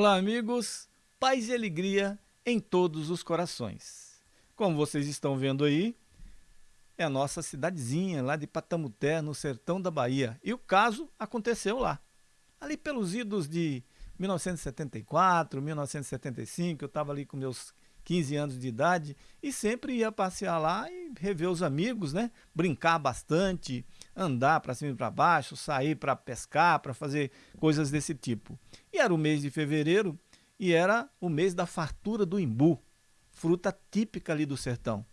Olá, amigos. Paz e alegria em todos os corações. Como vocês estão vendo aí, é a nossa cidadezinha lá de Patamuté, no sertão da Bahia. E o caso aconteceu lá. Ali pelos idos de 1974, 1975, eu estava ali com meus 15 anos de idade e sempre ia passear lá e rever os amigos, né? Brincar bastante, andar para cima e para baixo, sair para pescar, para fazer coisas desse tipo. E era o mês de fevereiro e era o mês da fartura do imbu, fruta típica ali do sertão.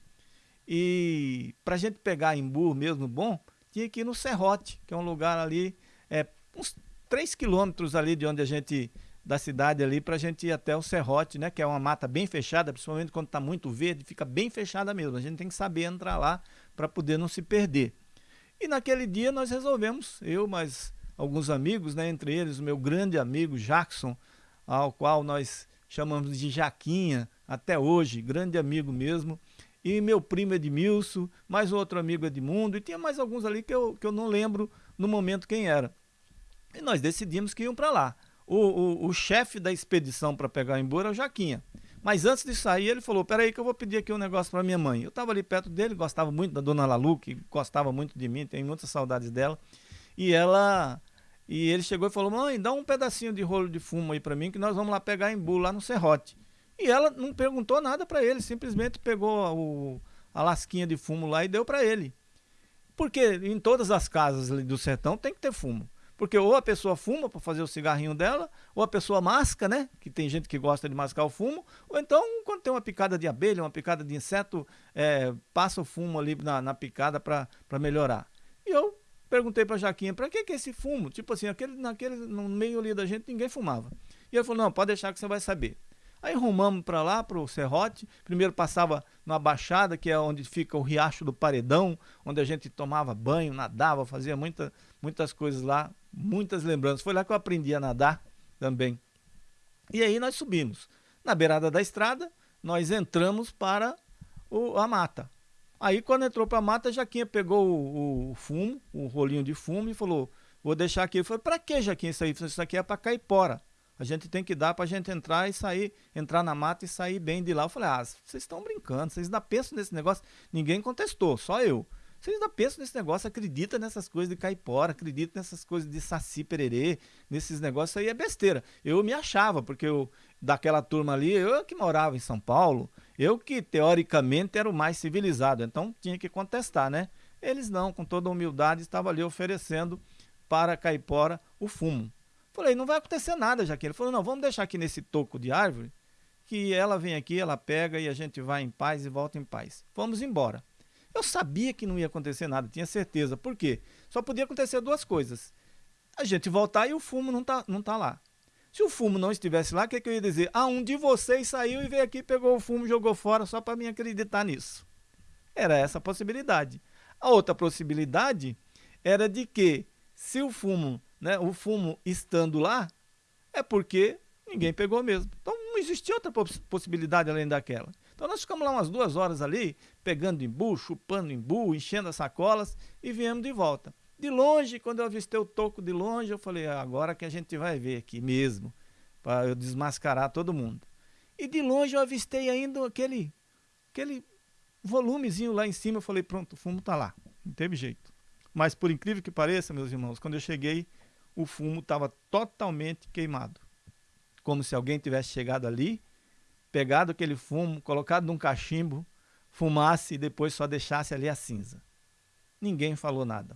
E para a gente pegar imbu mesmo bom, tinha que ir no Serrote, que é um lugar ali, é, uns 3 quilômetros ali de onde a gente, da cidade ali, para a gente ir até o Serrote, né? Que é uma mata bem fechada, principalmente quando está muito verde, fica bem fechada mesmo. A gente tem que saber entrar lá para poder não se perder. E naquele dia nós resolvemos, eu, mais alguns amigos, né? Entre eles o meu grande amigo Jackson, ao qual nós chamamos de Jaquinha até hoje, grande amigo mesmo, e meu primo Edmilson, mais outro amigo Edmundo, e tinha mais alguns ali que eu, que eu não lembro no momento quem era. E nós decidimos que iam para lá. O, o, o chefe da expedição para pegar embora é o Jaquinha. Mas antes de sair, ele falou: Peraí, que eu vou pedir aqui um negócio para minha mãe. Eu estava ali perto dele, gostava muito da dona Lalu, que gostava muito de mim, tenho muitas saudades dela. E ela e ele chegou e falou: Mãe, dá um pedacinho de rolo de fumo aí para mim, que nós vamos lá pegar embu lá no serrote. E ela não perguntou nada para ele, simplesmente pegou o, a lasquinha de fumo lá e deu para ele. Porque em todas as casas do sertão tem que ter fumo. Porque ou a pessoa fuma para fazer o cigarrinho dela, ou a pessoa masca, né? Que tem gente que gosta de mascar o fumo, ou então quando tem uma picada de abelha, uma picada de inseto, é, passa o fumo ali na, na picada para melhorar. Perguntei para Jaquinha, para que, que é esse fumo? Tipo assim, aquele, naquele, no meio ali da gente ninguém fumava. E ele falou, não, pode deixar que você vai saber. Aí rumamos para lá, para o Serrote. Primeiro passava na Baixada, que é onde fica o Riacho do Paredão, onde a gente tomava banho, nadava, fazia muita, muitas coisas lá, muitas lembranças. Foi lá que eu aprendi a nadar também. E aí nós subimos. Na beirada da estrada, nós entramos para o, a mata. Aí quando entrou para a mata, Jaquinha pegou o, o, fumo, o rolinho de fumo e falou, vou deixar aqui. Eu falei, para que Jaquinha isso aí? Isso aqui é para caipora. A gente tem que dar para a gente entrar e sair, entrar na mata e sair bem de lá. Eu falei, ah, vocês estão brincando, vocês ainda pensam nesse negócio. Ninguém contestou, só eu. Vocês ainda pensam nesse negócio, acredita nessas coisas de caipora, acredita nessas coisas de saci pererê, nesses negócios aí é besteira. Eu me achava, porque eu, daquela turma ali, eu que morava em São Paulo, eu que teoricamente era o mais civilizado, então tinha que contestar, né? Eles não, com toda humildade, estavam ali oferecendo para a caipora o fumo. Falei, não vai acontecer nada, Jaqueline. Ele falou, não, vamos deixar aqui nesse toco de árvore, que ela vem aqui, ela pega e a gente vai em paz e volta em paz. Vamos embora. Eu sabia que não ia acontecer nada, tinha certeza. Por quê? Só podia acontecer duas coisas. A gente voltar e o fumo não tá, não tá lá. Se o fumo não estivesse lá, o que, que eu ia dizer? Ah, um de vocês saiu e veio aqui, pegou o fumo, jogou fora só para mim acreditar nisso. Era essa a possibilidade. A outra possibilidade era de que, se o fumo né, o fumo estando lá, é porque ninguém pegou mesmo. Então não existia outra possibilidade além daquela. Então nós ficamos lá umas duas horas ali, pegando embu, chupando embu, enchendo as sacolas e viemos de volta. De longe, quando eu avistei o toco de longe, eu falei, ah, agora que a gente vai ver aqui mesmo, para eu desmascarar todo mundo. E de longe eu avistei ainda aquele, aquele volumezinho lá em cima, eu falei, pronto, o fumo está lá, não teve jeito. Mas por incrível que pareça, meus irmãos, quando eu cheguei, o fumo estava totalmente queimado. Como se alguém tivesse chegado ali, pegado aquele fumo, colocado num cachimbo, fumasse e depois só deixasse ali a cinza. Ninguém falou nada.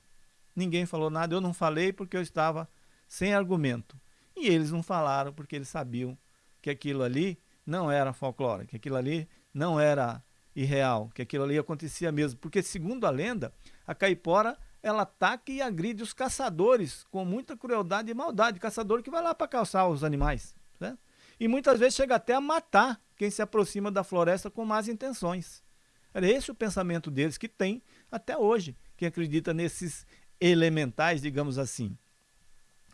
Ninguém falou nada, eu não falei porque eu estava sem argumento. E eles não falaram porque eles sabiam que aquilo ali não era folclore, que aquilo ali não era irreal, que aquilo ali acontecia mesmo. Porque, segundo a lenda, a caipora ela ataca e agride os caçadores com muita crueldade e maldade. Caçador que vai lá para caçar os animais. Né? E muitas vezes chega até a matar quem se aproxima da floresta com más intenções. Era esse o pensamento deles que tem até hoje, quem acredita nesses elementais, digamos assim.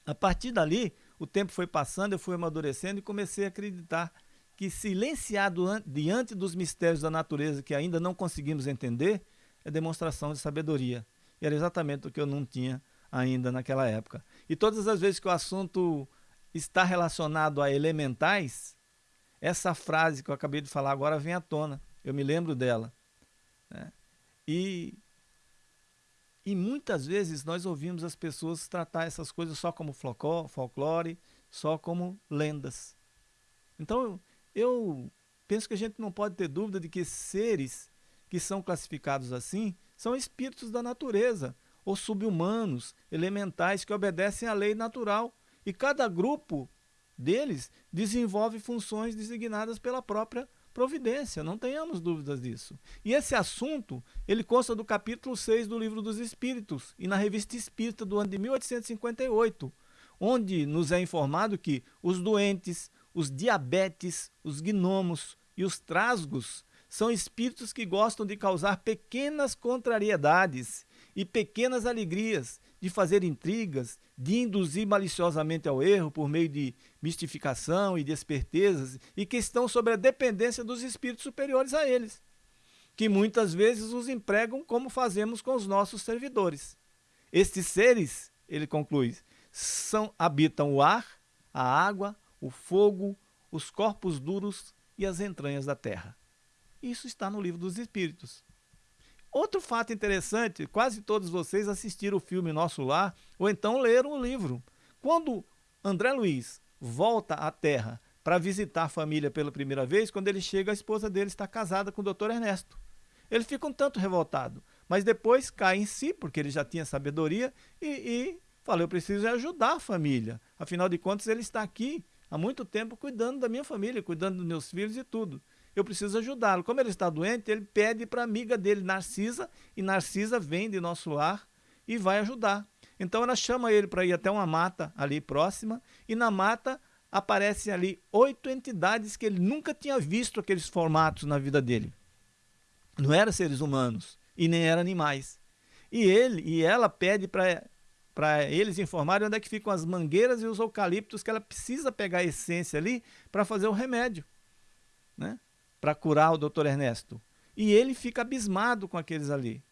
A partir dali, o tempo foi passando, eu fui amadurecendo e comecei a acreditar que silenciado diante dos mistérios da natureza que ainda não conseguimos entender, é demonstração de sabedoria. E era exatamente o que eu não tinha ainda naquela época. E todas as vezes que o assunto está relacionado a elementais, essa frase que eu acabei de falar agora vem à tona. Eu me lembro dela. Né? E, e muitas vezes nós ouvimos as pessoas tratar essas coisas só como folclore, só como lendas. Então eu penso que a gente não pode ter dúvida de que seres que são classificados assim são espíritos da natureza, ou subhumanos, elementais que obedecem à lei natural. E cada grupo deles desenvolve funções designadas pela própria providência, não tenhamos dúvidas disso. E esse assunto, ele consta do capítulo 6 do Livro dos Espíritos e na Revista Espírita do ano de 1858, onde nos é informado que os doentes, os diabetes, os gnomos e os trasgos são espíritos que gostam de causar pequenas contrariedades e pequenas alegrias, de fazer intrigas, de induzir maliciosamente ao erro por meio de mistificação e de espertezas, e que estão sob a dependência dos espíritos superiores a eles, que muitas vezes os empregam como fazemos com os nossos servidores. Estes seres, ele conclui, são, habitam o ar, a água, o fogo, os corpos duros e as entranhas da terra. Isso está no livro dos Espíritos. Outro fato interessante, quase todos vocês assistiram o filme Nosso Lar ou então leram o livro. Quando André Luiz volta à Terra para visitar a família pela primeira vez, quando ele chega, a esposa dele está casada com o Dr. Ernesto. Ele fica um tanto revoltado, mas depois cai em si, porque ele já tinha sabedoria, e, e fala, eu preciso ajudar a família. Afinal de contas, ele está aqui há muito tempo cuidando da minha família, cuidando dos meus filhos e tudo eu preciso ajudá-lo. Como ele está doente, ele pede para a amiga dele, Narcisa, e Narcisa vem de nosso lar e vai ajudar. Então ela chama ele para ir até uma mata ali próxima, e na mata aparecem ali oito entidades que ele nunca tinha visto aqueles formatos na vida dele. Não eram seres humanos e nem eram animais. E ele e ela pede para eles informarem onde é que ficam as mangueiras e os eucaliptos que ela precisa pegar a essência ali para fazer o remédio, né? Para curar o doutor Ernesto. E ele fica abismado com aqueles ali.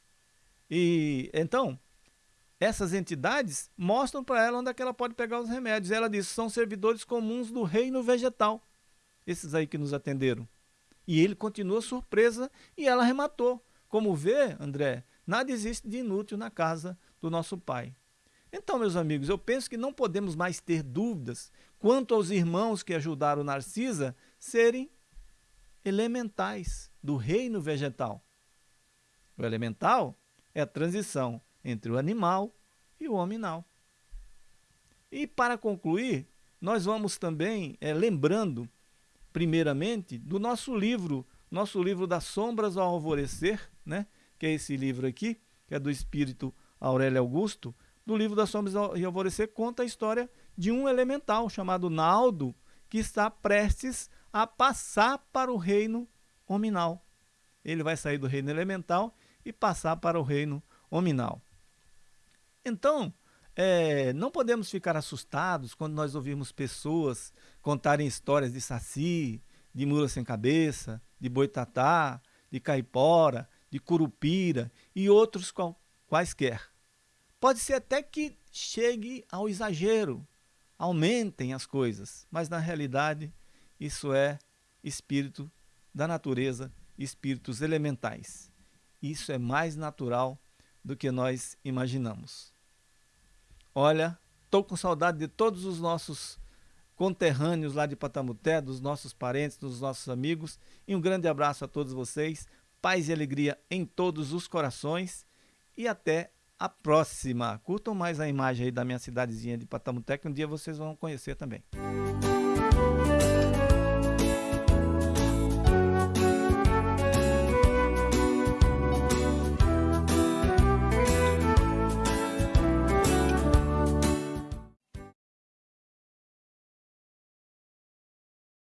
E então, essas entidades mostram para ela onde é que ela pode pegar os remédios. Ela diz: são servidores comuns do reino vegetal, esses aí que nos atenderam. E ele continua surpresa e ela rematou. Como vê, André, nada existe de inútil na casa do nosso Pai. Então, meus amigos, eu penso que não podemos mais ter dúvidas quanto aos irmãos que ajudaram Narcisa serem elementais do reino vegetal. O elemental é a transição entre o animal e o hominal. E para concluir, nós vamos também é, lembrando, primeiramente, do nosso livro, nosso livro das sombras ao alvorecer, né? que é esse livro aqui, que é do espírito Aurélio Augusto, do livro das sombras ao alvorecer conta a história de um elemental chamado Naldo, que está prestes a passar para o reino hominal. Ele vai sair do reino elemental e passar para o reino hominal. Então, é, não podemos ficar assustados quando nós ouvimos pessoas contarem histórias de saci, de mula sem cabeça, de boitatá, de caipora, de curupira e outros qual, quaisquer. Pode ser até que chegue ao exagero, aumentem as coisas, mas na realidade isso é espírito da natureza, espíritos elementais. Isso é mais natural do que nós imaginamos. Olha, estou com saudade de todos os nossos conterrâneos lá de Patamuté, dos nossos parentes, dos nossos amigos. E um grande abraço a todos vocês. Paz e alegria em todos os corações. E até a próxima. Curtam mais a imagem aí da minha cidadezinha de Patamuté, que um dia vocês vão conhecer também.